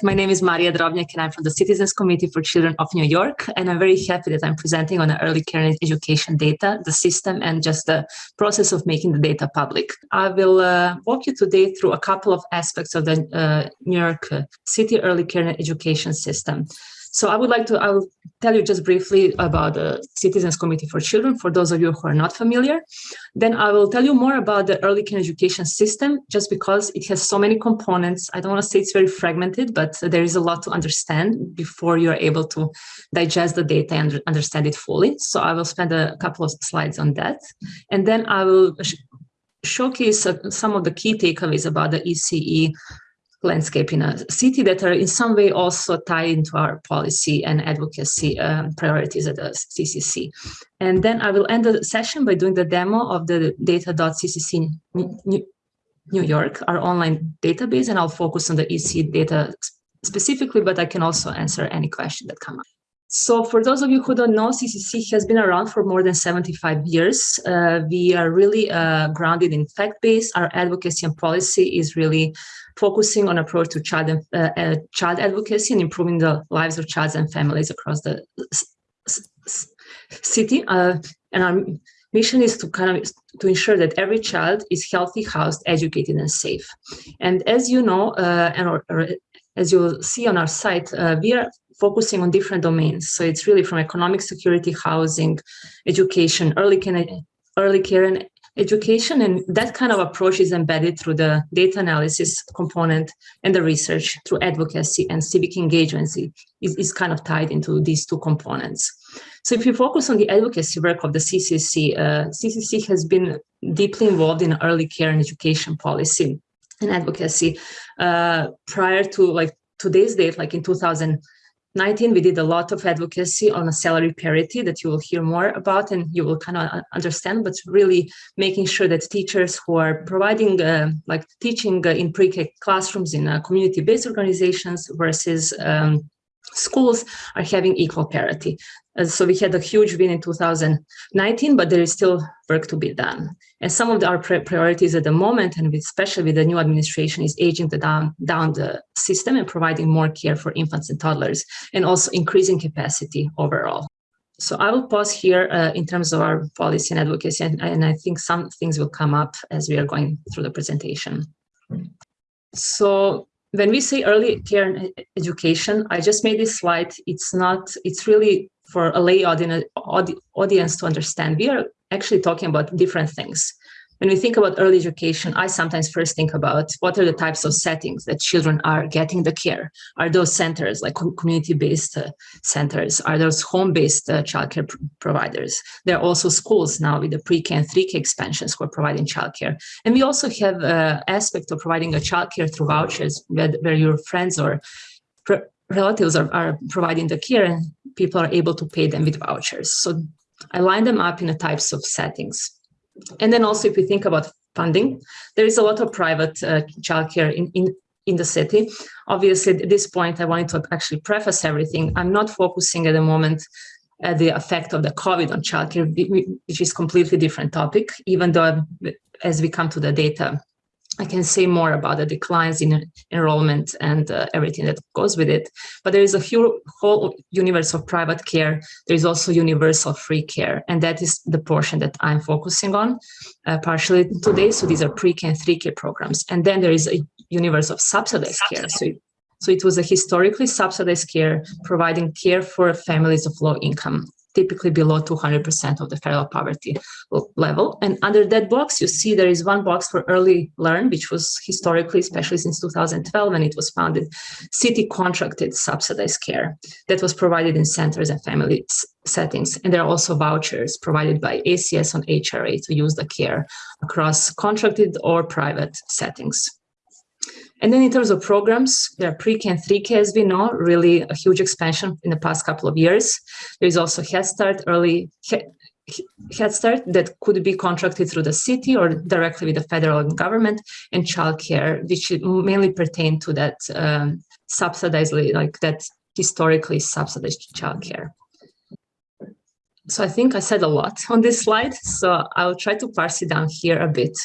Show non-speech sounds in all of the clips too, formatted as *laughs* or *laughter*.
My name is Maria Drobnjak and I'm from the Citizens Committee for Children of New York. And I'm very happy that I'm presenting on the early care and education data, the system, and just the process of making the data public. I will uh, walk you today through a couple of aspects of the uh, New York City early care and education system. So I would like to, I will tell you just briefly about the Citizens Committee for Children, for those of you who are not familiar. Then I will tell you more about the early care education system, just because it has so many components. I don't want to say it's very fragmented, but there is a lot to understand before you're able to digest the data and understand it fully. So I will spend a couple of slides on that. And then I will showcase some of the key takeaways about the ECE landscape in a city that are in some way also tied into our policy and advocacy um, priorities at the CCC. And then I will end the session by doing the demo of the data.ccc New York, our online database, and I'll focus on the EC data specifically, but I can also answer any question that come up. So for those of you who don't know, CCC has been around for more than 75 years. Uh, we are really uh, grounded in fact-based. Our advocacy and policy is really focusing on approach to child, uh, uh, child advocacy and improving the lives of children and families across the city. Uh, and our mission is to kind of to ensure that every child is healthy, housed, educated, and safe. And as you know, uh, and or, or as you'll see on our site, we are focusing on different domains. So it's really from economic security, housing, education, early early care and education. And that kind of approach is embedded through the data analysis component and the research through advocacy and civic engagement is, is kind of tied into these two components. So if you focus on the advocacy work of the CCC, uh, CCC has been deeply involved in early care and education policy and advocacy uh, prior to like today's date, like in 2000, 19, we did a lot of advocacy on a salary parity that you will hear more about and you will kind of understand, but really making sure that teachers who are providing, uh, like teaching uh, in pre-K classrooms in uh, community-based organizations versus um, schools are having equal parity. Uh, so we had a huge win in 2019, but there is still work to be done. And some of the, our priorities at the moment, and especially with the new administration, is aging the down, down the system and providing more care for infants and toddlers, and also increasing capacity overall. So I will pause here uh, in terms of our policy and advocacy, and, and I think some things will come up as we are going through the presentation. So when we say early care and education, I just made this slide. It's not, it's really for a lay audience, audience to understand. We are actually talking about different things. When we think about early education, I sometimes first think about what are the types of settings that children are getting the care. Are those centers like community-based uh, centers? Are those home-based uh, childcare pr providers? There are also schools now with the pre-K and 3K expansions who are providing childcare. And we also have uh, aspect of providing a childcare through vouchers where, where your friends or relatives are, are providing the care and people are able to pay them with vouchers. So I line them up in the types of settings. And then also if we think about funding, there is a lot of private uh, childcare in, in, in the city. Obviously, at this point, I wanted to actually preface everything. I'm not focusing at the moment at the effect of the COVID on childcare, which is completely different topic, even though as we come to the data, I can say more about the declines in enrollment and uh, everything that goes with it. But there is a whole universe of private care. There is also universal free care. And that is the portion that I'm focusing on uh, partially today. So these are pre-K and 3K programs. And then there is a universe of subsidized care. So so it was a historically subsidized care, providing care for families of low income typically below 200% of the federal poverty level. And under that box, you see there is one box for early learn, which was historically, especially since 2012, when it was founded, city contracted subsidized care that was provided in centers and family settings. And there are also vouchers provided by ACS on HRA to use the care across contracted or private settings. And then in terms of programs, there are pre-K and 3K, as we know, really a huge expansion in the past couple of years. There is also Head Start, early Head Start that could be contracted through the city or directly with the federal government and childcare, which mainly pertain to that um, subsidized, like that historically subsidized childcare. So I think I said a lot on this slide, so I'll try to parse it down here a bit.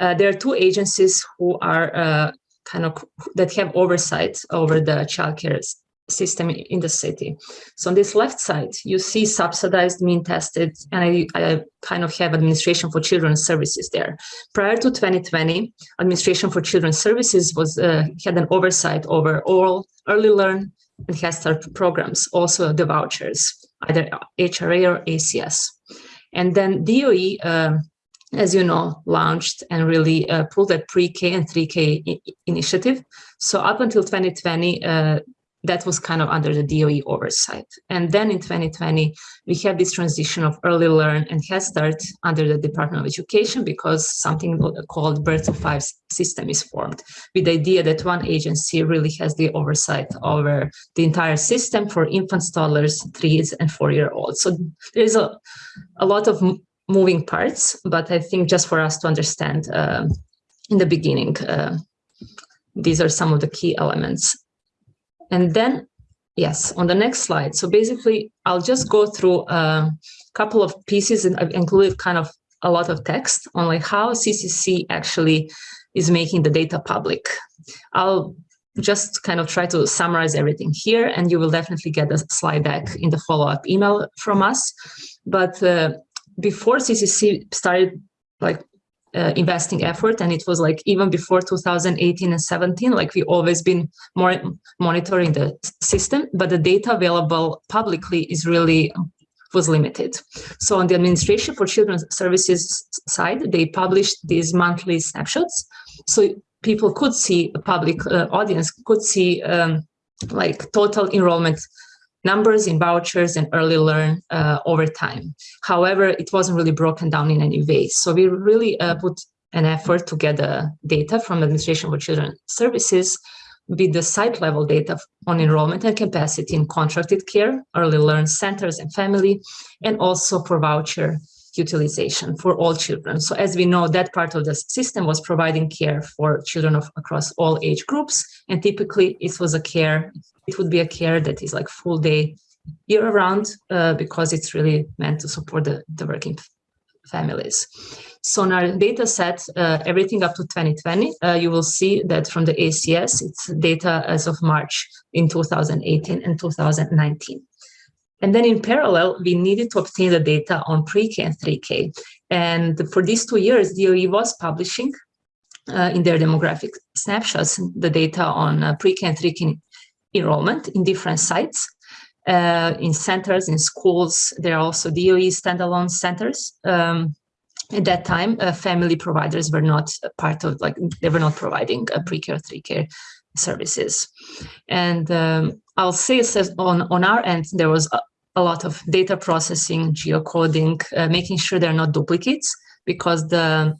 Uh, there are two agencies who are uh, kind of that have oversight over the childcare system in the city. So on this left side, you see subsidized, mean tested, and I, I, kind of have administration for children's services there. Prior to 2020, administration for children's services was uh, had an oversight over all early learn and Head Start programs, also the vouchers, either HRA or ACS. And then DOE, um, as you know, launched and really uh, pulled that pre-K and 3K initiative. So up until 2020, uh, that was kind of under the DOE oversight. And then in 2020, we have this transition of early learn and Head Start under the Department of Education because something called Birth to Five system is formed with the idea that one agency really has the oversight over the entire system for infants, toddlers, threes and four-year-olds. So there's a, a lot of moving parts, but I think just for us to understand uh, in the beginning, uh, these are some of the key elements. And then, yes, on the next slide. So basically, I'll just go through a couple of pieces and I've included kind of a lot of text on like how CCC actually is making the data public. I'll just kind of try to summarize everything here and you will definitely get a slide deck in the follow-up email from us. But uh, before CCC started like uh, investing effort and it was like even before 2018 and 17 like we always been more monitoring the system but the data available publicly is really was limited. So on the administration for children's services side they published these monthly snapshots. So people could see a public uh, audience could see um, like total enrollment numbers in vouchers and early learn uh, over time. However, it wasn't really broken down in any way. So we really uh, put an effort to get the data from Administration for Children Services with the site level data on enrollment and capacity in contracted care, early learn centers and family, and also for voucher utilization for all children. So as we know, that part of the system was providing care for children of across all age groups. And typically it was a care it would be a care that is like full day year round uh, because it's really meant to support the, the working families. So in our data set, uh, everything up to 2020, uh, you will see that from the ACS, it's data as of March in 2018 and 2019. And then in parallel, we needed to obtain the data on pre-K and 3K. And for these two years, DOE was publishing uh, in their demographic snapshots the data on uh, pre-K and 3K enrollment in different sites, uh, in centers, in schools. There are also DOE standalone centers. Um, at that time, uh, family providers were not part of, like, they were not providing uh, pre-care, three-care services. And um, I'll say on, on our end, there was a, a lot of data processing, geocoding, uh, making sure there are not duplicates because the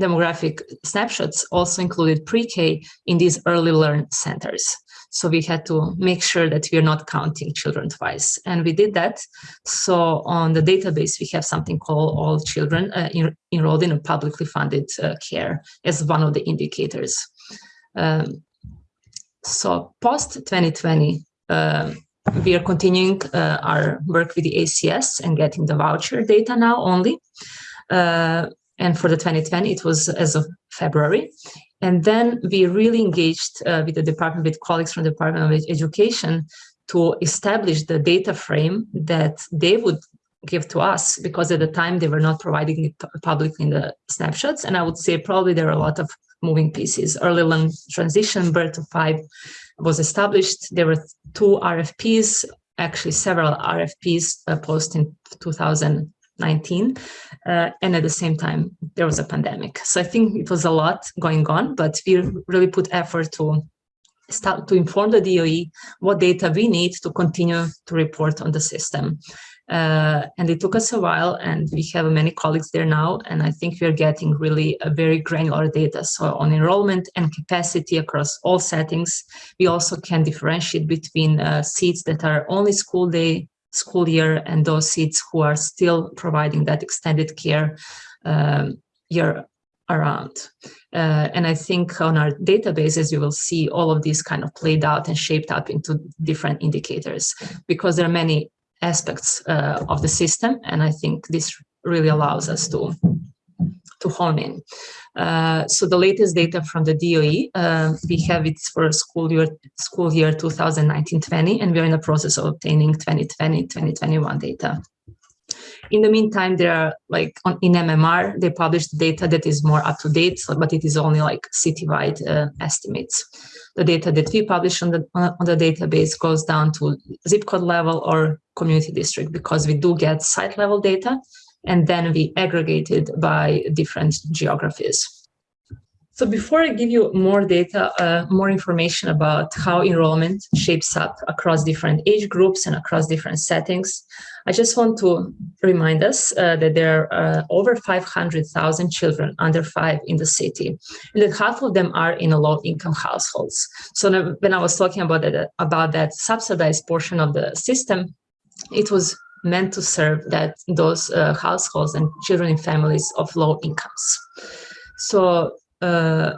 demographic snapshots also included pre-K in these early learn centers. So we had to make sure that we are not counting children twice. And we did that. So on the database, we have something called all children uh, enrolled in a publicly funded uh, care as one of the indicators. Um, so post 2020, uh, we are continuing uh, our work with the ACS and getting the voucher data now only. Uh, and for the 2020, it was as of February. And then we really engaged uh, with the department, with colleagues from the Department of Education to establish the data frame that they would give to us because at the time they were not providing it publicly in the snapshots. And I would say probably there are a lot of moving pieces. Early learn transition, birth to five was established. There were two RFPs, actually several RFPs uh, post in 2000 19 uh, and at the same time there was a pandemic. So i think it was a lot going on but we really put effort to start to inform the doe what data we need to continue to report on the system. Uh, and it took us a while and we have many colleagues there now and i think we're getting really a very granular data. So on enrollment and capacity across all settings we also can differentiate between uh, seats that are only school day school year and those seats who are still providing that extended care um, year around. Uh, and I think on our databases, you will see all of these kind of played out and shaped up into different indicators because there are many aspects uh, of the system. And I think this really allows us to to hone in. Uh, so the latest data from the DOE, uh, we have it for school year school year 2019-20, and we're in the process of obtaining 2020-2021 data. In the meantime, there are like on, in MMR, they published data that is more up to date, but it is only like citywide uh, estimates. The data that we publish on the on the database goes down to zip code level or community district because we do get site level data, and then we aggregated by different geographies. So before I give you more data, uh, more information about how enrollment shapes up across different age groups and across different settings, I just want to remind us uh, that there are uh, over 500,000 children under five in the city, and that half of them are in low-income households. So when I was talking about that, about that subsidized portion of the system, it was meant to serve that those uh, households and children in families of low incomes. So uh,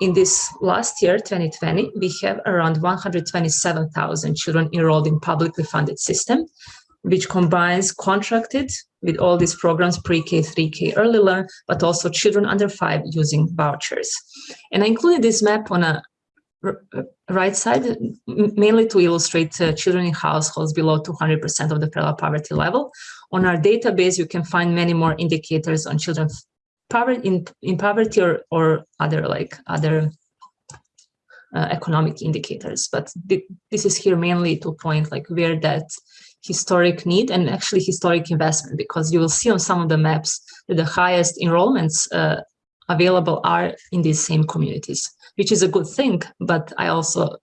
in this last year, 2020, we have around 127,000 children enrolled in publicly funded system, which combines contracted with all these programs, pre-K, 3K, early learn, but also children under five using vouchers. And I included this map on a right side, mainly to illustrate uh, children in households below 200% of the parallel poverty level. On our database, you can find many more indicators on children poverty in, in poverty or, or other like other uh, economic indicators. But th this is here mainly to point like where that historic need and actually historic investment, because you will see on some of the maps that the highest enrollments uh, available are in these same communities which is a good thing. But I also,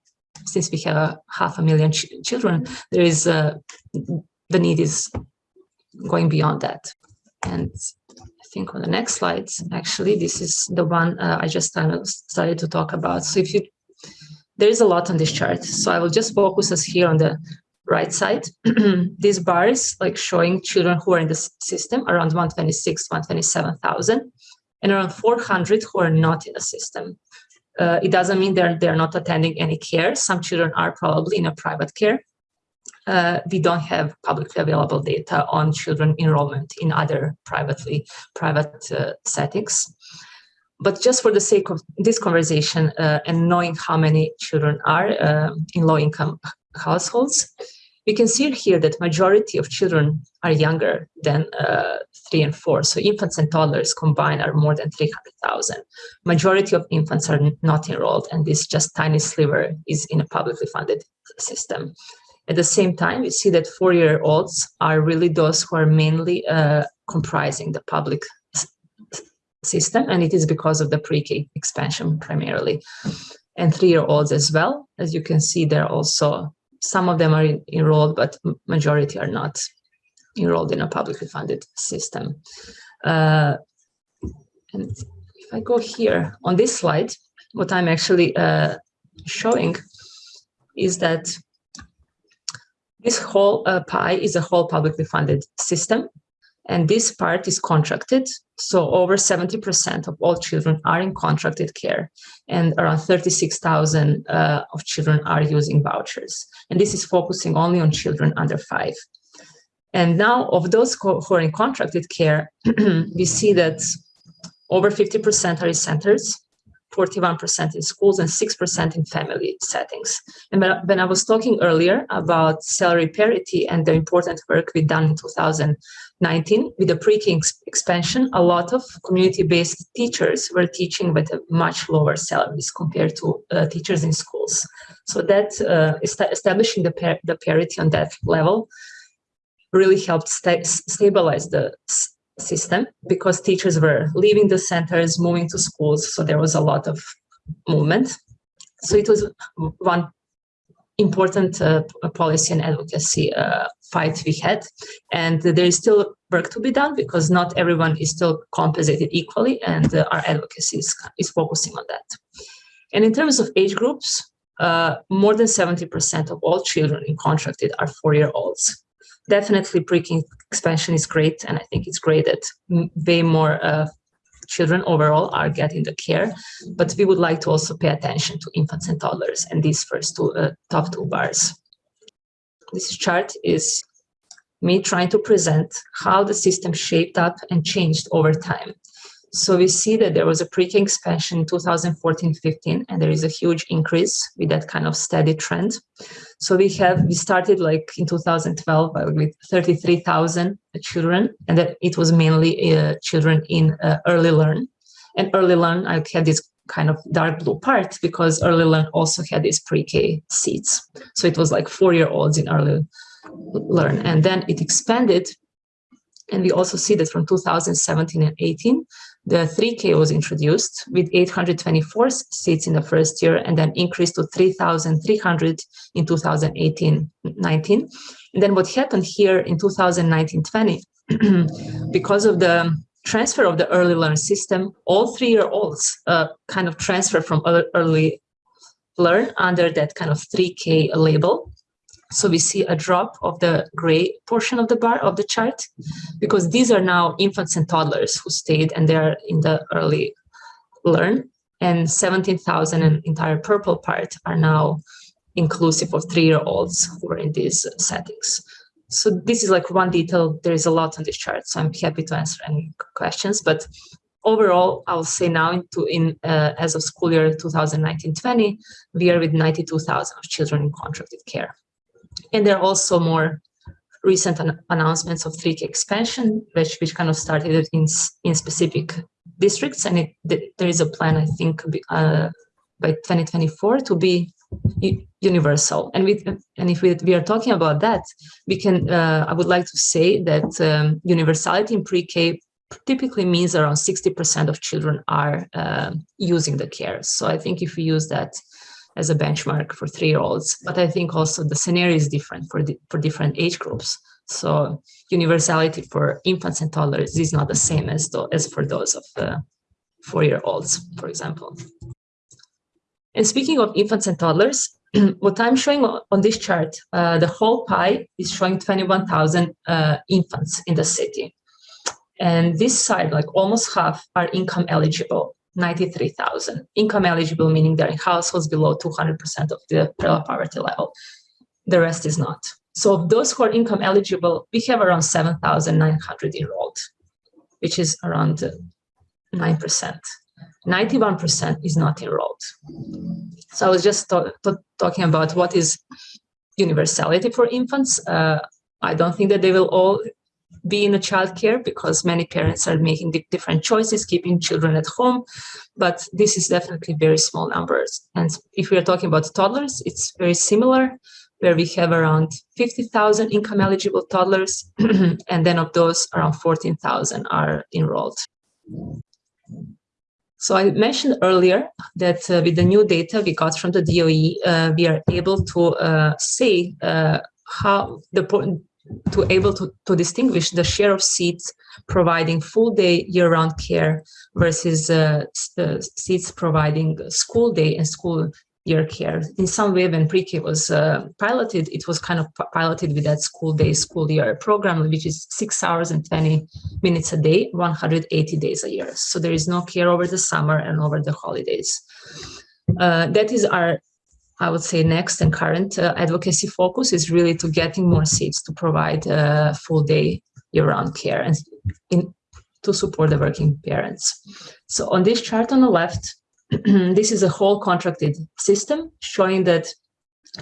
since we have half a million ch children, there is a, the need is going beyond that. And I think on the next slide, actually, this is the one uh, I just started to talk about. So if you, there is a lot on this chart. So I will just focus us here on the right side. *clears throat* These bars like showing children who are in the system around 126, 127,000 and around 400 who are not in the system. Uh, it doesn't mean they're, they're not attending any care. Some children are probably in a private care. Uh, we don't have publicly available data on children enrollment in other privately private uh, settings. But just for the sake of this conversation uh, and knowing how many children are uh, in low-income households, we can see here that majority of children are younger than uh, three and four. So infants and toddlers combined are more than 300,000. Majority of infants are not enrolled and this just tiny sliver is in a publicly funded system. At the same time, we see that four-year-olds are really those who are mainly uh, comprising the public system, and it is because of the pre-K expansion primarily. And three-year-olds as well. As you can see, they're also some of them are enrolled, but majority are not enrolled in a publicly funded system. Uh, and if I go here on this slide, what I'm actually uh, showing is that this whole uh, pie is a whole publicly funded system and this part is contracted. So over 70% of all children are in contracted care and around 36,000 uh, of children are using vouchers. And this is focusing only on children under five. And now of those who are in contracted care, *clears throat* we see that over 50% are in centers, 41% in schools and 6% in family settings. And when I was talking earlier about salary parity and the important work we've done in 2019 with the pre-K expansion, a lot of community-based teachers were teaching with a much lower salaries compared to uh, teachers in schools. So that uh, establishing the, par the parity on that level really helped st stabilize the system because teachers were leaving the centers, moving to schools, so there was a lot of movement. So it was one important uh, policy and advocacy uh, fight we had. And there is still work to be done because not everyone is still compensated equally and uh, our advocacy is, is focusing on that. And in terms of age groups, uh, more than 70% of all children in contracted are four-year-olds definitely pre-K expansion is great, and I think it's great that way more uh, children overall are getting the care, but we would like to also pay attention to infants and toddlers and these first two uh, top two bars. This chart is me trying to present how the system shaped up and changed over time. So we see that there was a pre-K expansion in 2014-15, and there is a huge increase with that kind of steady trend. So we have we started like in 2012 with 33,000 children, and that it was mainly uh, children in uh, early learn. And early learn, I had this kind of dark blue part because early learn also had these pre-K seats. So it was like four-year-olds in early learn, and then it expanded and we also see that from 2017 and 18, the 3K was introduced with 824 seats in the first year and then increased to 3,300 in 2018-19. And then what happened here in 2019-20, *clears throat* because of the transfer of the early learn system, all three-year-olds uh, kind of transfer from early learn under that kind of 3K label. So we see a drop of the gray portion of the bar of the chart because these are now infants and toddlers who stayed and they're in the early learn and 17,000 and entire purple part are now inclusive of three-year-olds who are in these settings. So this is like one detail. There is a lot on this chart, so I'm happy to answer any questions. But overall, I'll say now into in uh, as of school year 2019-20, we are with 92,000 of children in contracted care. And there are also more recent an announcements of 3K expansion, which, which kind of started in, in specific districts. And it, there is a plan, I think, uh, by 2024 to be universal. And, we, and if we, we are talking about that, we can, uh, I would like to say that um, universality in pre-K typically means around 60% of children are uh, using the care. So I think if we use that as a benchmark for three-year-olds. But I think also the scenario is different for, the, for different age groups. So universality for infants and toddlers is not the same as, as for those of uh, four-year-olds, for example. And speaking of infants and toddlers, *clears throat* what I'm showing on this chart, uh, the whole pie is showing 21,000 uh, infants in the city. And this side, like almost half, are income eligible. 93,000. Income eligible, meaning they're in households below 200% of the poverty level. The rest is not. So of those who are income eligible, we have around 7,900 enrolled, which is around 9%. 91% is not enrolled. So I was just talking about what is universality for infants. Uh, I don't think that they will all be in a childcare because many parents are making different choices, keeping children at home, but this is definitely very small numbers. And if we are talking about toddlers, it's very similar, where we have around 50,000 income eligible toddlers, *clears throat* and then of those, around 14,000 are enrolled. So I mentioned earlier that uh, with the new data we got from the DOE, uh, we are able to uh, say uh, how the to able to, to distinguish the share of seats providing full day year-round care versus uh, seats providing school day and school year care. In some way, when pre-K was uh, piloted, it was kind of piloted with that school day, school year program, which is six hours and 20 minutes a day, 180 days a year. So there is no care over the summer and over the holidays. Uh, that is our I would say next and current uh, advocacy focus is really to getting more seats to provide uh, full day year-round care and in, to support the working parents. So on this chart on the left, *clears throat* this is a whole contracted system showing that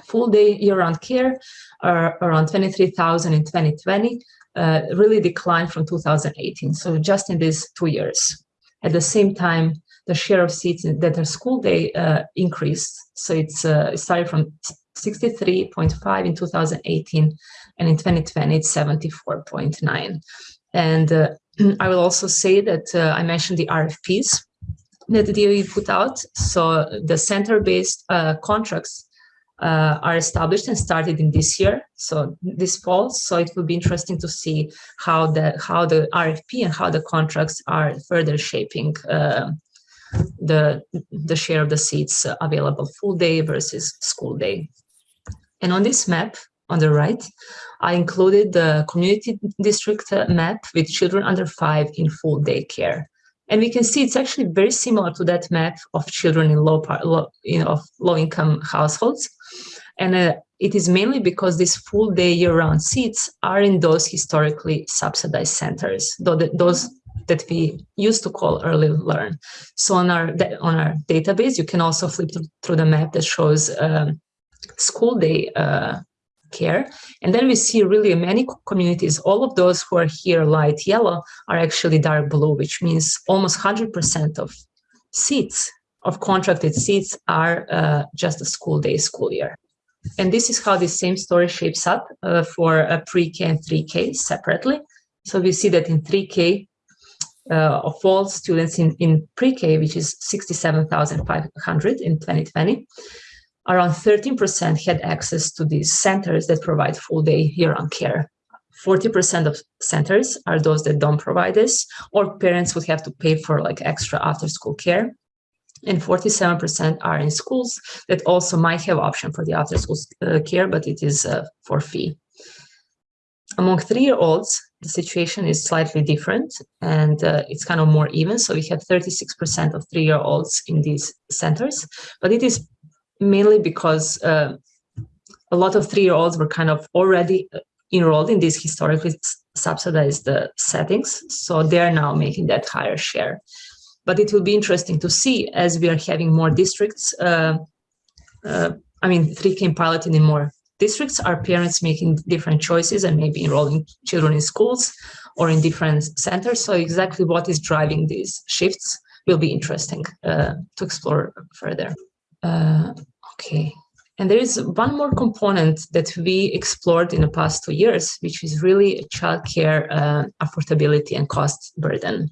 full day year-round care are around 23,000 in 2020, uh, really declined from 2018. So just in these two years. At the same time, the share of seats that are school day uh, increased. So it's uh, it started from 63.5 in 2018, and in 2020 it's 74.9. And uh, *clears throat* I will also say that uh, I mentioned the RFPs that the DOE put out. So the center-based uh, contracts uh, are established and started in this year, so this fall. So it will be interesting to see how the how the RFP and how the contracts are further shaping uh, the, the share of the seats available full day versus school day. And on this map on the right, I included the community district map with children under five in full day care. And we can see it's actually very similar to that map of children in low, low, you know, of low income households. And uh, it is mainly because these full day year round seats are in those historically subsidized centers, though the, those that we used to call early learn. So on our on our database, you can also flip through the map that shows um, school day uh, care. And then we see really many communities, all of those who are here light yellow are actually dark blue, which means almost 100% of seats, of contracted seats are uh, just a school day, school year. And this is how the same story shapes up uh, for a pre-K and 3K separately. So we see that in 3K, uh, of all students in, in pre-K, which is 67,500 in 2020, around 13% had access to these centers that provide full day year-round care. 40% of centers are those that don't provide this, or parents would have to pay for like extra after-school care. And 47% are in schools that also might have option for the after-school uh, care, but it is uh, for fee. Among three-year-olds, the situation is slightly different and uh, it's kind of more even. So we have 36% of three-year-olds in these centers, but it is mainly because uh, a lot of three-year-olds were kind of already uh, enrolled in these historically subsidized uh, settings. So they're now making that higher share. But it will be interesting to see as we are having more districts, uh, uh, I mean, 3K piloting in more districts, are parents making different choices and maybe enrolling children in schools or in different centers. So exactly what is driving these shifts will be interesting uh, to explore further. Okay. And there is one more component that we explored in the past two years, which is really childcare uh, affordability and cost burden.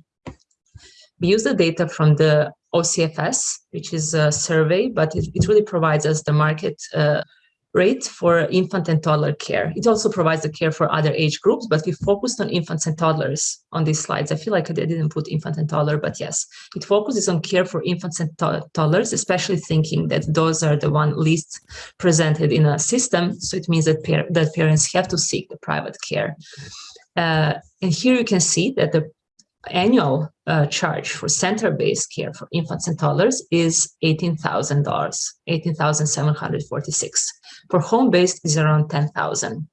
We use the data from the OCFS, which is a survey, but it, it really provides us the market uh, rate for infant and toddler care. It also provides the care for other age groups, but we focused on infants and toddlers on these slides. I feel like I didn't put infant and toddler, but yes, it focuses on care for infants and to toddlers, especially thinking that those are the one least presented in a system. So it means that, par that parents have to seek the private care. Uh, and here you can see that the annual uh, charge for center-based care for infants and toddlers is $18,000, $18,746. For home-based is around 10,000.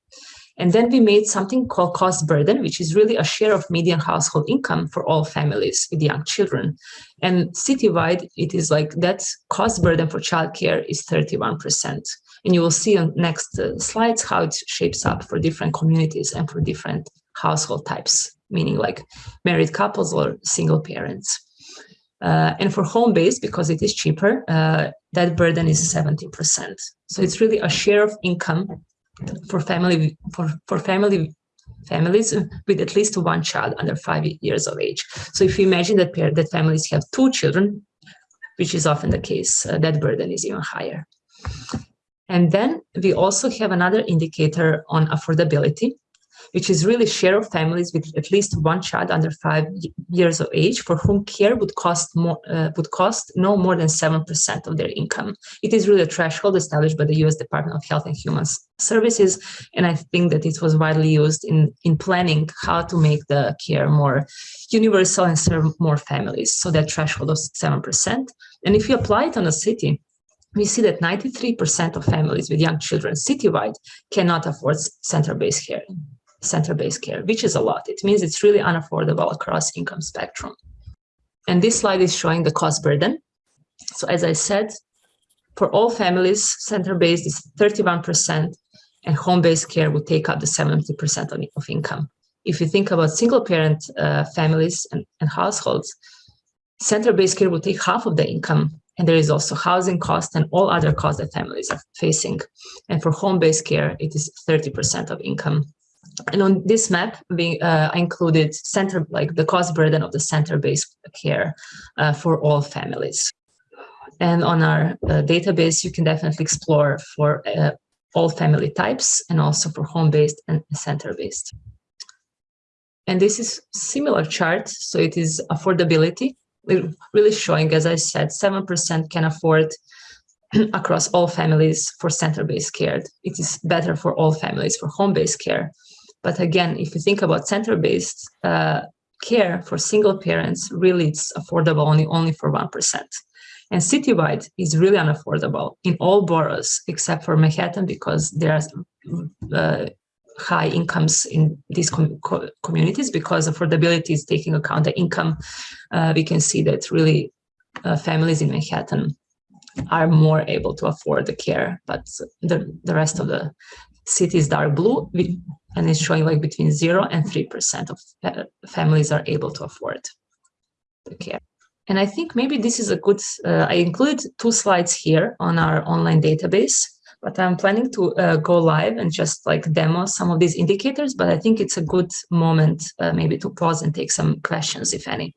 And then we made something called cost burden, which is really a share of median household income for all families with young children. And citywide, it is like that cost burden for childcare is 31%. And you will see on next uh, slides how it shapes up for different communities and for different household types meaning like married couples or single parents. Uh, and for home-based, because it is cheaper, uh, that burden is 70%. So it's really a share of income for family for, for family families with at least one child under five years of age. So if you imagine that pair, that families have two children, which is often the case, uh, that burden is even higher. And then we also have another indicator on affordability, which is really share of families with at least one child under five years of age for whom care would cost more uh, would cost no more than seven percent of their income. It is really a threshold established by the U.S. Department of Health and Human Services, and I think that it was widely used in in planning how to make the care more universal and serve more families. So that threshold of seven percent, and if you apply it on a city, we see that 93% of families with young children citywide cannot afford center-based care center-based care, which is a lot. It means it's really unaffordable across income spectrum. And this slide is showing the cost burden. So as I said, for all families, center-based is 31% and home-based care would take up the 70% of, income. If you think about single-parent uh, families and, and households, center-based care would take half of the income and there is also housing cost and all other costs that families are facing. And for home-based care, it is 30% of income. And on this map, we uh, included center, like the cost burden of the center-based care uh, for all families. And on our uh, database, you can definitely explore for uh, all family types and also for home-based and center-based. And this is similar chart. So it is affordability, really showing, as I said, 7% can afford *clears throat* across all families for center-based care. It is better for all families for home-based care. But again, if you think about center-based uh, care for single parents, really it's affordable only, only for 1%. And citywide is really unaffordable in all boroughs except for Manhattan because there's uh, high incomes in these com co communities because affordability is taking account the income. Uh, we can see that really uh, families in Manhattan are more able to afford the care, but the, the rest of the city is dark blue and it's showing like between zero and 3% of families are able to afford the care. And I think maybe this is a good, uh, I include two slides here on our online database, but I'm planning to uh, go live and just like demo some of these indicators, but I think it's a good moment uh, maybe to pause and take some questions, if any.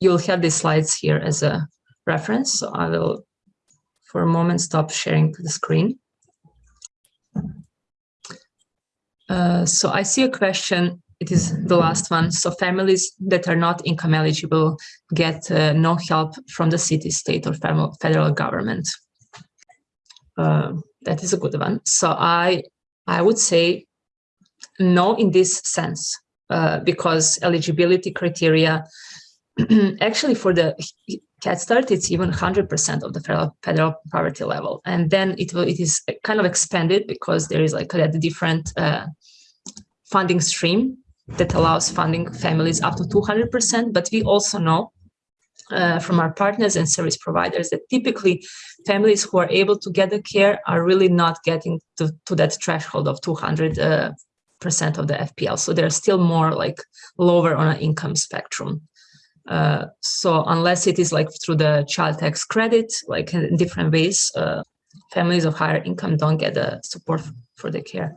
You'll have these slides here as a reference, so I will for a moment stop sharing the screen. Uh, so I see a question it is the last one. So families that are not income eligible get uh, no help from the city, state, or federal government. Uh, that is a good one. So I, I would say no in this sense, uh, because eligibility criteria, *clears throat* actually for the Head Start, it's even 100% of the federal, federal poverty level. And then it, will, it is kind of expanded because there is like a different uh, funding stream that allows funding families up to 200%, but we also know uh, from our partners and service providers that typically families who are able to get the care are really not getting to, to that threshold of 200 uh, percent of the FPL. So they're still more like lower on an income spectrum. Uh, so unless it is like through the child tax credit, like in different ways, uh, families of higher income don't get the support for the care.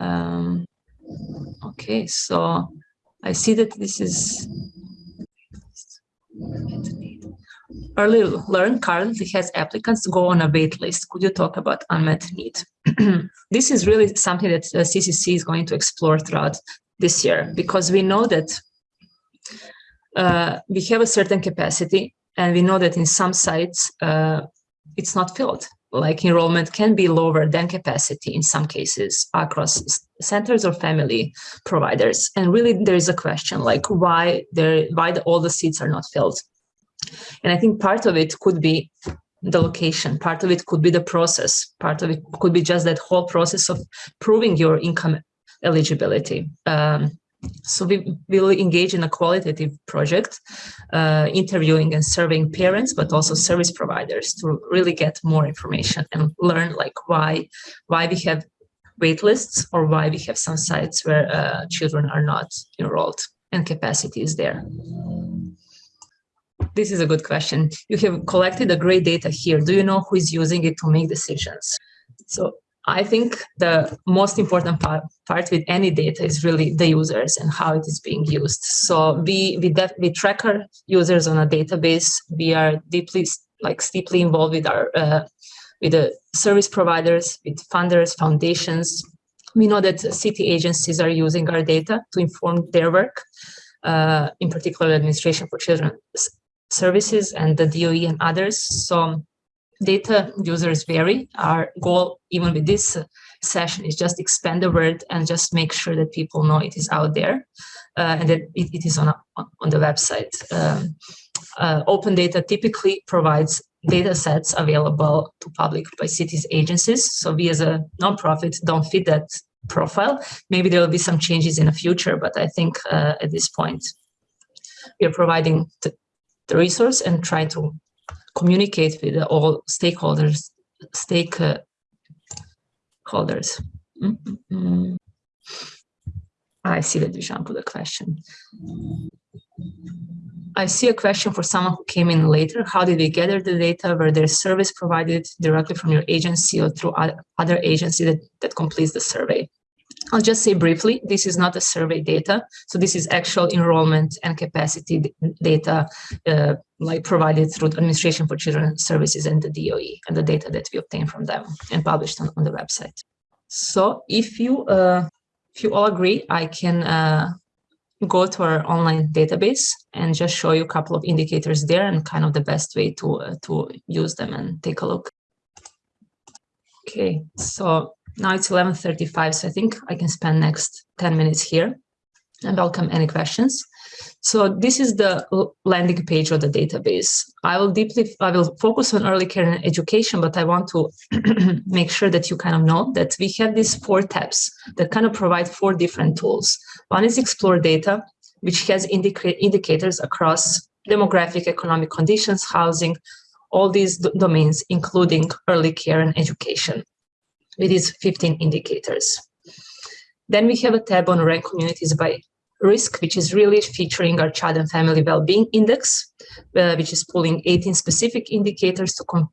Um, Okay, so I see that this is early learn currently has applicants go on a wait list. Could you talk about unmet need? *clears throat* this is really something that CCC is going to explore throughout this year because we know that uh, we have a certain capacity and we know that in some sites uh, it's not filled like enrollment can be lower than capacity in some cases across centers or family providers. And really there is a question like why there why the, all the seats are not filled. And I think part of it could be the location, part of it could be the process, part of it could be just that whole process of proving your income eligibility. Um, so we will engage in a qualitative project, uh, interviewing and surveying parents, but also service providers to really get more information and learn like why, why we have wait lists or why we have some sites where uh, children are not enrolled and capacity is there. This is a good question. You have collected a great data here. Do you know who is using it to make decisions? So I think the most important part, part with any data is really the users and how it is being used. So we we, we track our users on a database. We are deeply like deeply involved with our uh, with the service providers, with funders, foundations. We know that city agencies are using our data to inform their work, uh, in particular Administration for Children Services and the DOE and others. So data users vary. Our goal, even with this session, is just expand the word and just make sure that people know it is out there uh, and that it, it is on, a, on the website. Um, uh, open data typically provides data sets available to public by cities agencies. So we as a nonprofit don't fit that profile. Maybe there will be some changes in the future, but I think uh, at this point, we are providing the, the resource and trying to communicate with all stakeholders, stakeholders. Mm -hmm. I see that Dusan put a question. I see a question for someone who came in later. How did we gather the data? Were there service provided directly from your agency or through other agency that, that completes the survey? I'll just say briefly, this is not a survey data. So this is actual enrollment and capacity data uh, like provided through the Administration for Children Services and the DOE and the data that we obtain from them and published on, on the website. So if you, uh, if you all agree, I can uh, go to our online database and just show you a couple of indicators there and kind of the best way to, uh, to use them and take a look. Okay, so now it's 11.35, so I think I can spend next 10 minutes here. and welcome any questions. So this is the landing page of the database. I will deeply, I will focus on early care and education, but I want to *clears throat* make sure that you kind of know that we have these four tabs that kind of provide four different tools. One is explore data, which has indica indicators across demographic, economic conditions, housing, all these domains, including early care and education, with these 15 indicators. Then we have a tab on rank communities by risk, which is really featuring our child and family well-being index, uh, which is pulling 18 specific indicators to,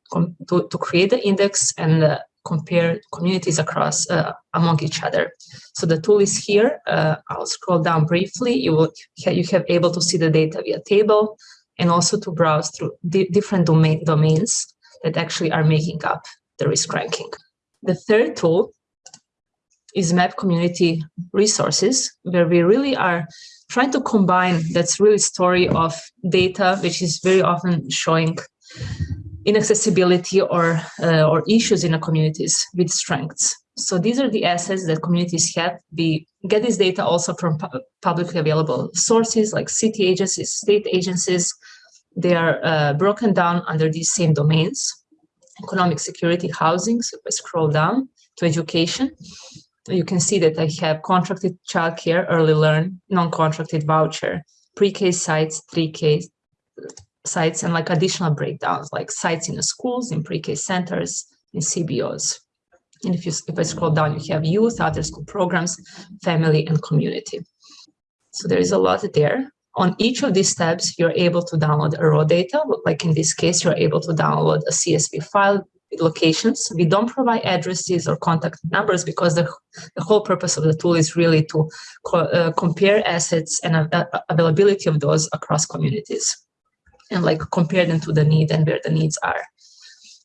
to, to, create the index and uh, compare communities across uh, among each other. So the tool is here. Uh, I'll scroll down briefly. You will you have able to see the data via table and also to browse through di different domain domains that actually are making up the risk ranking. The third tool is map community resources, where we really are trying to combine that's really story of data, which is very often showing inaccessibility or, uh, or issues in the communities with strengths. So these are the assets that communities have. We get this data also from pu publicly available sources like city agencies, state agencies. They are uh, broken down under these same domains. Economic security, housing, so if I scroll down to education, you can see that I have contracted childcare, early learn, non-contracted voucher, pre-K sites, 3K sites, and like additional breakdowns, like sites in the schools, in pre-K centers, in CBOs. And if you if I scroll down, you have youth, after school programs, family, and community. So there is a lot there. On each of these tabs, you're able to download a raw data. Like in this case, you're able to download a CSV file with locations. We don't provide addresses or contact numbers because the, the whole purpose of the tool is really to co uh, compare assets and uh, availability of those across communities and like compare them to the need and where the needs are.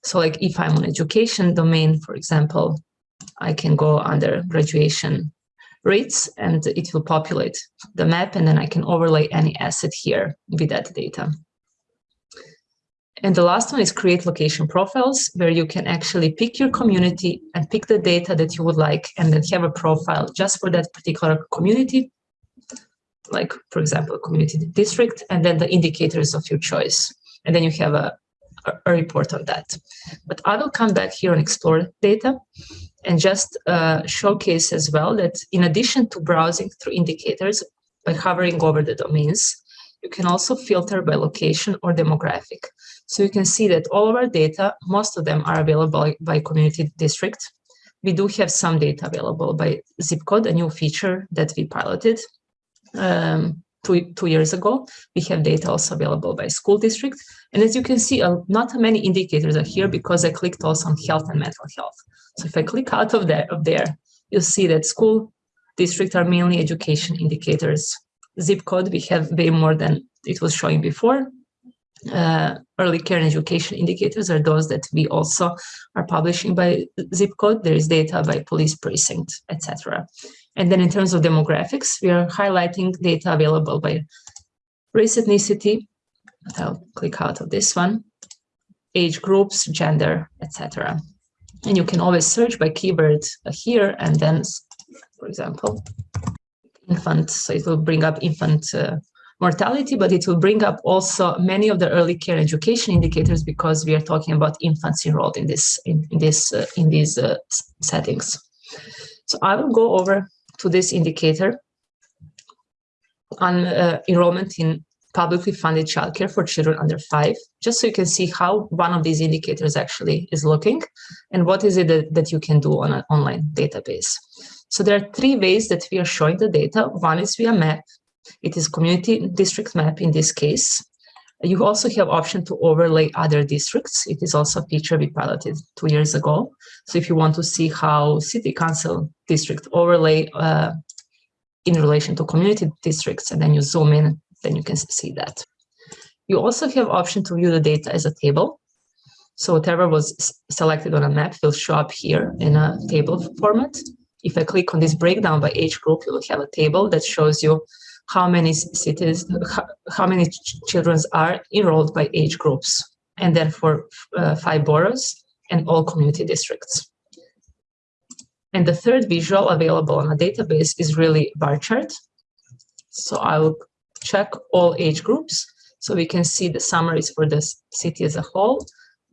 So like if I'm on education domain, for example, I can go under graduation rates and it will populate the map and then I can overlay any asset here with that data. And the last one is create location profiles, where you can actually pick your community and pick the data that you would like, and then have a profile just for that particular community, like, for example, community district, and then the indicators of your choice. And then you have a, a report on that. But I will come back here and explore data and just uh, showcase as well that in addition to browsing through indicators by hovering over the domains, you can also filter by location or demographic. So you can see that all of our data, most of them are available by community district. We do have some data available by zip code, a new feature that we piloted um, two, two years ago. We have data also available by school district. And as you can see, uh, not many indicators are here because I clicked also on health and mental health. So if I click out of there, of there you'll see that school district are mainly education indicators. Zip code, we have way more than it was showing before uh, early care and education indicators are those that we also are publishing by zip code. There is data by police precinct, etc. And then in terms of demographics, we are highlighting data available by race, ethnicity. I'll click out of this one, age groups, gender, etc. And you can always search by keyword here and then, for example, infant. So it will bring up infant uh, mortality, but it will bring up also many of the early care education indicators because we are talking about infants enrolled in this in, in this uh, in these uh, settings. So I will go over to this indicator on uh, enrollment in publicly funded childcare for children under five, just so you can see how one of these indicators actually is looking and what is it that, that you can do on an online database. So there are three ways that we are showing the data. One is via map, it is community district map in this case. You also have option to overlay other districts. It is also a feature we piloted two years ago. So if you want to see how city council district overlay uh, in relation to community districts, and then you zoom in, then you can see that. You also have option to view the data as a table. So whatever was selected on a map will show up here in a table format. If I click on this breakdown by age group, you will have a table that shows you how many cities, how many children are enrolled by age groups, and then for uh, five boroughs and all community districts. And the third visual available on a database is really bar chart. So I will check all age groups. So we can see the summaries for the city as a whole.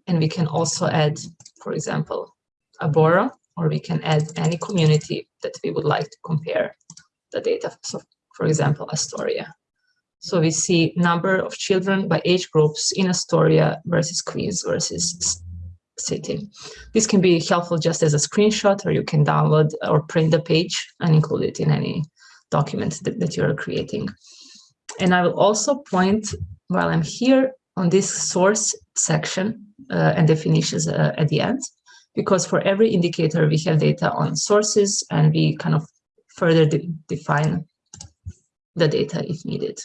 And we can also add, for example, a borough, or we can add any community that we would like to compare the data. So for example, Astoria. So we see number of children by age groups in Astoria versus Queens versus city. This can be helpful just as a screenshot or you can download or print the page and include it in any document that, that you're creating. And I will also point while I'm here on this source section uh, and definitions uh, at the end, because for every indicator we have data on sources and we kind of further de define the data if needed.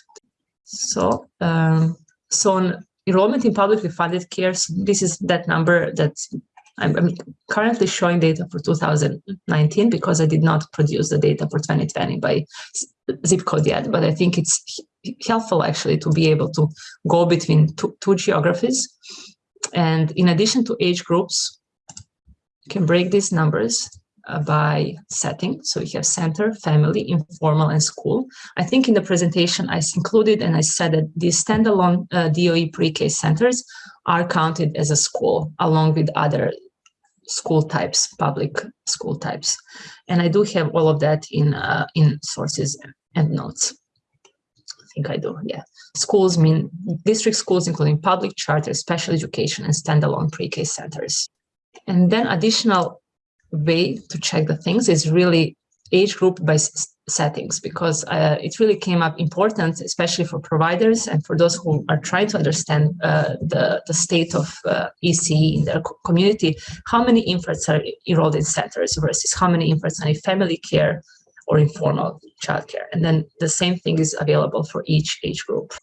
So, um, so on enrollment in publicly funded care, so this is that number that I'm, I'm, currently showing data for 2019 because I did not produce the data for 2020 by zip code yet, but I think it's helpful actually to be able to go between two, two geographies. And in addition to age groups, you can break these numbers by setting. So we have center, family, informal, and school. I think in the presentation I included and I said that these standalone uh, DOE pre-K centers are counted as a school along with other school types, public school types. And I do have all of that in, uh, in sources and notes. I think I do, yeah. Schools mean district schools, including public charter, special education, and standalone pre-K centers. And then additional way to check the things is really age group by settings because uh, it really came up important, especially for providers and for those who are trying to understand uh, the, the state of uh, EC in their community, how many infants are enrolled in centers versus how many infants are in family care or informal childcare. And then the same thing is available for each age group.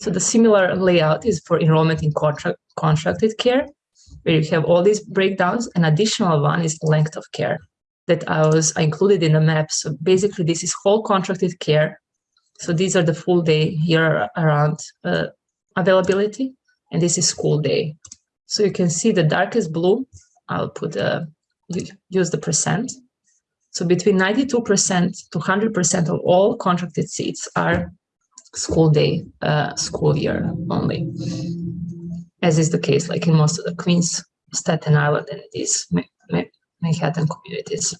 So the similar layout is for enrollment in contract, contracted care where you have all these breakdowns. An additional one is length of care that I was I included in the map. So basically, this is whole contracted care. So these are the full day year around uh, availability, and this is school day. So you can see the darkest blue. I'll put uh, use the percent. So between 92% to 100% of all contracted seats are school day, uh, school year only as is the case like in most of the Queens, Staten Island, and these Manhattan communities.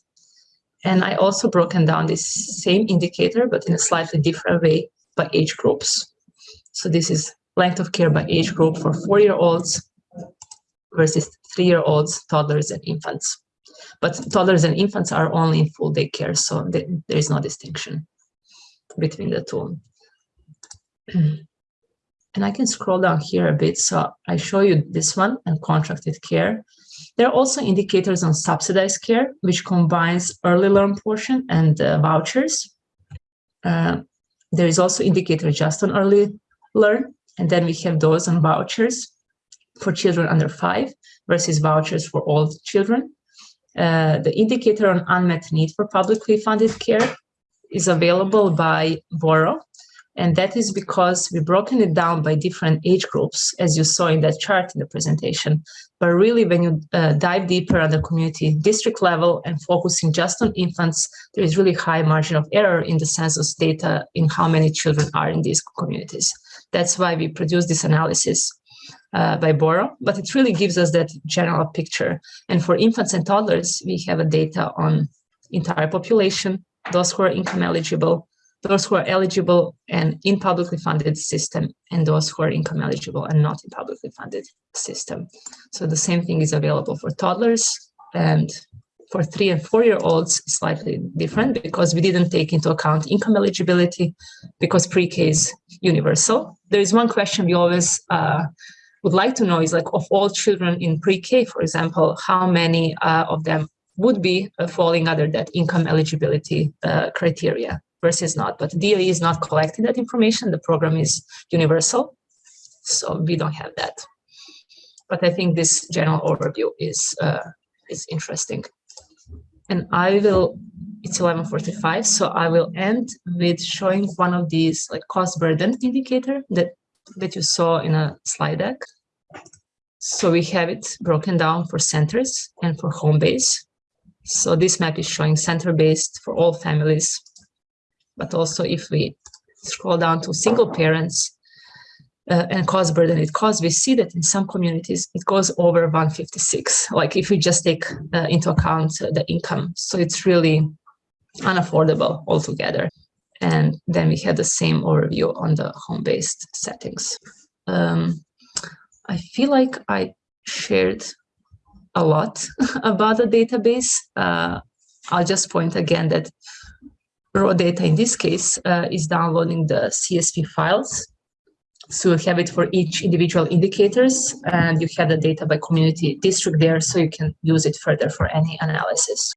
And I also broken down this same indicator, but in a slightly different way by age groups. So this is length of care by age group for four-year-olds versus three-year-olds, toddlers, and infants. But toddlers and infants are only in full day care, so there is no distinction between the two. *clears throat* And I can scroll down here a bit. So I show you this one and contracted care. There are also indicators on subsidized care, which combines early learn portion and uh, vouchers. Uh, there is also indicator just on early learn. And then we have those on vouchers for children under five versus vouchers for all children. Uh, the indicator on unmet need for publicly funded care is available by Borough and that is because we've broken it down by different age groups, as you saw in that chart in the presentation. But really, when you uh, dive deeper at the community district level and focusing just on infants, there is really high margin of error in the census data in how many children are in these communities. That's why we produce this analysis uh, by Borough, but it really gives us that general picture. And for infants and toddlers, we have a data on entire population, those who are income eligible, those who are eligible and in publicly funded system and those who are income eligible and not in publicly funded system. So the same thing is available for toddlers and for three and four year olds slightly different because we didn't take into account income eligibility because pre-K is universal. There is one question we always uh, would like to know is like of all children in pre-K, for example, how many uh, of them would be uh, falling under that income eligibility uh, criteria versus not. But DOE is not collecting that information. The program is universal, so we don't have that. But I think this general overview is uh, is interesting. And I will, it's 11.45, so I will end with showing one of these like cost burden indicator that, that you saw in a slide deck. So we have it broken down for centers and for home base. So this map is showing center-based for all families but also if we scroll down to single parents uh, and cost burden it costs, we see that in some communities it goes over 156, like if we just take uh, into account the income. So it's really unaffordable altogether. And then we had the same overview on the home-based settings. Um, I feel like I shared a lot *laughs* about the database. Uh, I'll just point again that raw data in this case uh, is downloading the CSV files. So you have it for each individual indicators and you have the data by community district there so you can use it further for any analysis.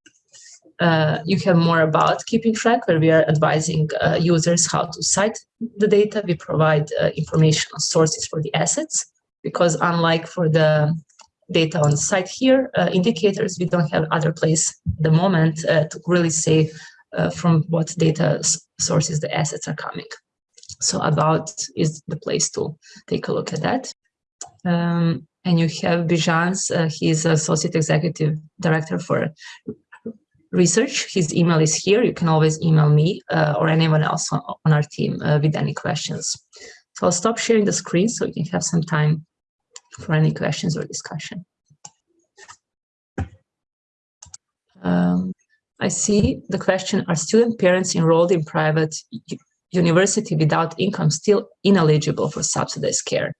Uh, you have more about keeping track where we are advising uh, users how to cite the data. We provide uh, information on sources for the assets because unlike for the data on site here, uh, indicators, we don't have other place at the moment uh, to really say uh, from what data sources the assets are coming. So about is the place to take a look at that. Um, and you have Bijans, uh, he's Associate Executive Director for Research. His email is here. You can always email me uh, or anyone else on, on our team uh, with any questions. So I'll stop sharing the screen so you can have some time for any questions or discussion. Um, I see the question, are student parents enrolled in private university without income still ineligible for subsidized care?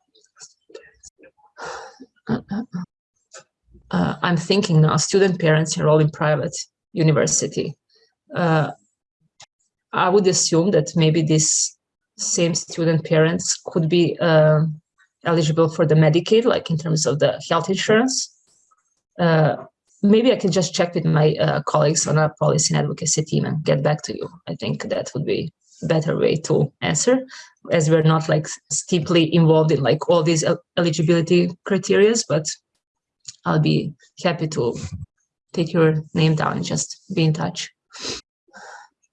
Uh, uh, uh, uh I'm thinking now, student parents enrolled in private university. Uh, I would assume that maybe these same student parents could be uh, eligible for the Medicaid, like in terms of the health insurance. Maybe I can just check with my uh, colleagues on our policy and advocacy team and get back to you. I think that would be better way to answer as we're not like steeply involved in like all these eligibility criterias, but I'll be happy to take your name down and just be in touch.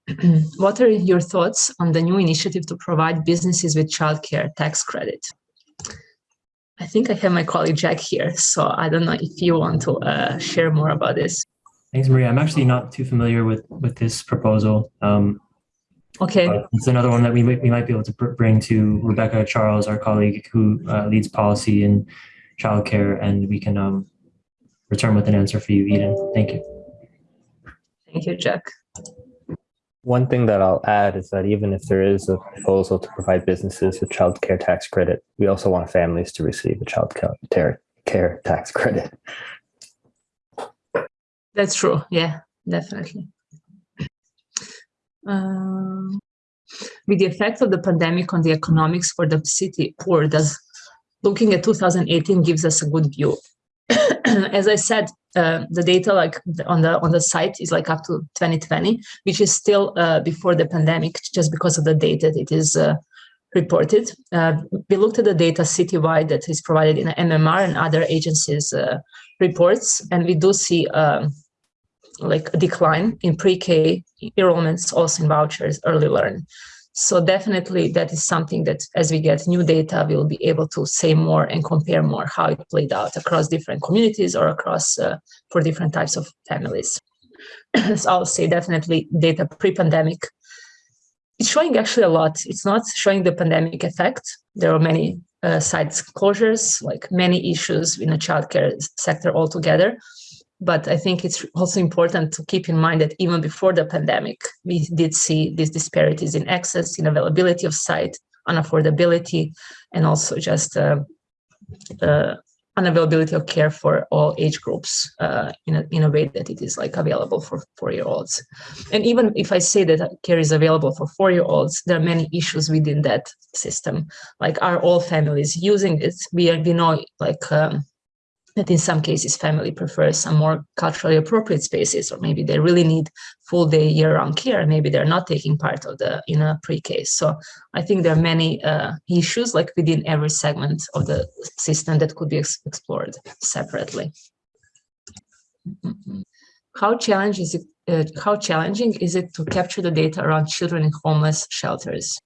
*clears throat* what are your thoughts on the new initiative to provide businesses with childcare tax credit? I think I have my colleague Jack here, so I don't know if you want to uh, share more about this. Thanks, Maria. I'm actually not too familiar with with this proposal. Um, okay. It's another one that we might, we might be able to bring to Rebecca Charles, our colleague who uh, leads policy in childcare, and we can um, return with an answer for you, Eden. Thank you. Thank you, Jack. One thing that I'll add is that even if there is a proposal to provide businesses with child care tax credit, we also want families to receive a child care tax credit. That's true. Yeah, definitely. Um, with the effect of the pandemic on the economics for the city poor, does looking at 2018 gives us a good view. *clears throat* As I said, uh, the data like on the on the site is like up to 2020, which is still uh, before the pandemic, just because of the data that it is uh, reported. Uh, we looked at the data citywide that is provided in MMR and other agencies' uh, reports, and we do see um, like a decline in pre-K enrollments, also in vouchers, early learn. So definitely that is something that as we get new data, we'll be able to say more and compare more how it played out across different communities or across uh, for different types of families. *clears throat* so I'll say definitely data pre-pandemic. It's showing actually a lot. It's not showing the pandemic effect. There are many uh, sites closures, like many issues in the childcare sector altogether. But I think it's also important to keep in mind that even before the pandemic, we did see these disparities in access, in availability of site, unaffordability, and also just uh, uh, unavailability of care for all age groups uh, in, a, in a way that it is like available for four-year-olds. And even if I say that care is available for four-year-olds, there are many issues within that system. Like are all families using it? We, we know like um, that in some cases family prefers some more culturally appropriate spaces or maybe they really need full day year-round care maybe they're not taking part of the in a pre-Ks so i think there are many uh, issues like within every segment of the system that could be ex explored separately. How challenging is it uh, how challenging is it to capture the data around children in homeless shelters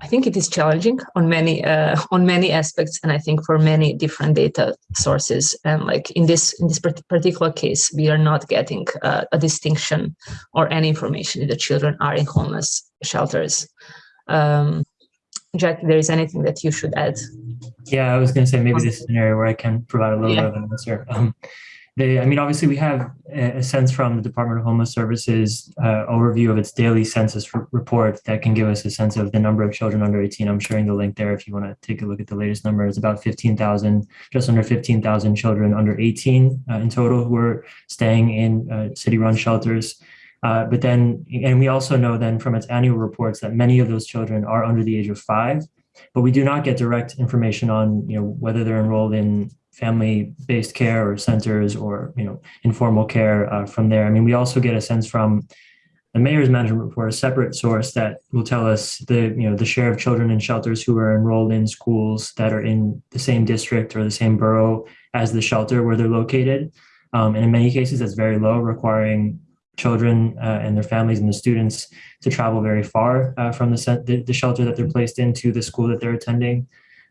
I think it is challenging on many uh, on many aspects, and I think for many different data sources. And like in this in this particular case, we are not getting uh, a distinction or any information if the children are in homeless shelters. Um, Jack, there is anything that you should add. Yeah, I was going to say maybe this is an area where I can provide a little Yeah. bit of an answer. Um, they, I mean, obviously, we have a sense from the Department of Homeless Services uh, overview of its daily census report that can give us a sense of the number of children under 18. I'm sharing the link there if you want to take a look at the latest number. It's about 15,000, just under 15,000 children under 18 uh, in total who are staying in uh, city-run shelters. Uh, but then, and we also know then from its annual reports that many of those children are under the age of five, but we do not get direct information on, you know, whether they're enrolled in family-based care or centers or, you know, informal care uh, from there. I mean, we also get a sense from the mayor's management report, a separate source that will tell us the, you know, the share of children in shelters who are enrolled in schools that are in the same district or the same borough as the shelter where they're located. Um, and in many cases, that's very low, requiring children uh, and their families and the students to travel very far uh, from the, the the shelter that they're placed in to the school that they're attending.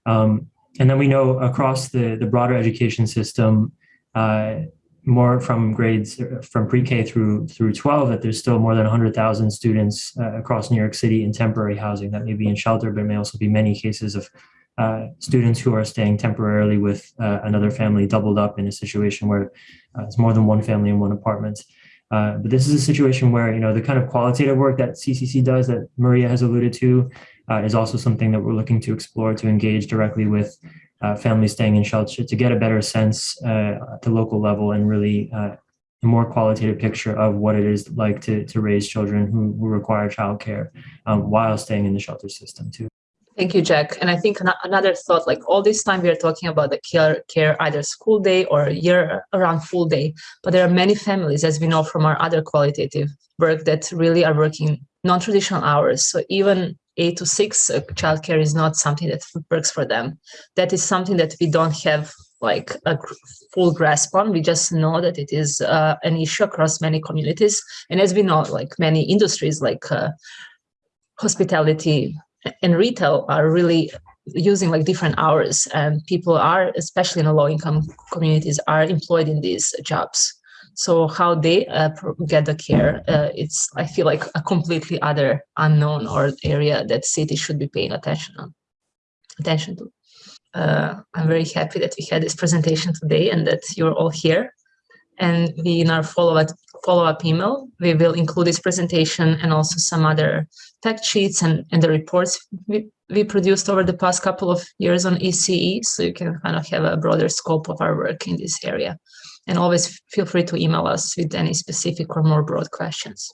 Um, and then we know across the the broader education system, uh, more from grades from pre-K through through 12, that there's still more than 100,000 students uh, across New York City in temporary housing that may be in shelter, but may also be many cases of uh, students who are staying temporarily with uh, another family doubled up in a situation where uh, it's more than one family in one apartment. Uh, but this is a situation where you know the kind of qualitative work that CCC does that Maria has alluded to uh, is also something that we're looking to explore to engage directly with uh, families staying in shelter to get a better sense uh, at the local level and really uh, a more qualitative picture of what it is like to to raise children who, who require childcare um, while staying in the shelter system too. Thank you, Jack. And I think another thought, like all this time we are talking about the care, care either school day or year around full day, but there are many families, as we know from our other qualitative work, that really are working non-traditional hours. So even eight to six uh, childcare is not something that works for them. That is something that we don't have like a full grasp on. We just know that it is uh, an issue across many communities. And as we know, like many industries like uh, hospitality, and retail are really using like different hours and people are especially in low income communities are employed in these jobs so how they uh, get the care uh, it's i feel like a completely other unknown or area that cities should be paying attention on attention to uh, i'm very happy that we had this presentation today and that you're all here and we in our follow-up follow-up email we will include this presentation and also some other fact sheets and, and the reports we, we produced over the past couple of years on ECE, so you can kind of have a broader scope of our work in this area. And always feel free to email us with any specific or more broad questions.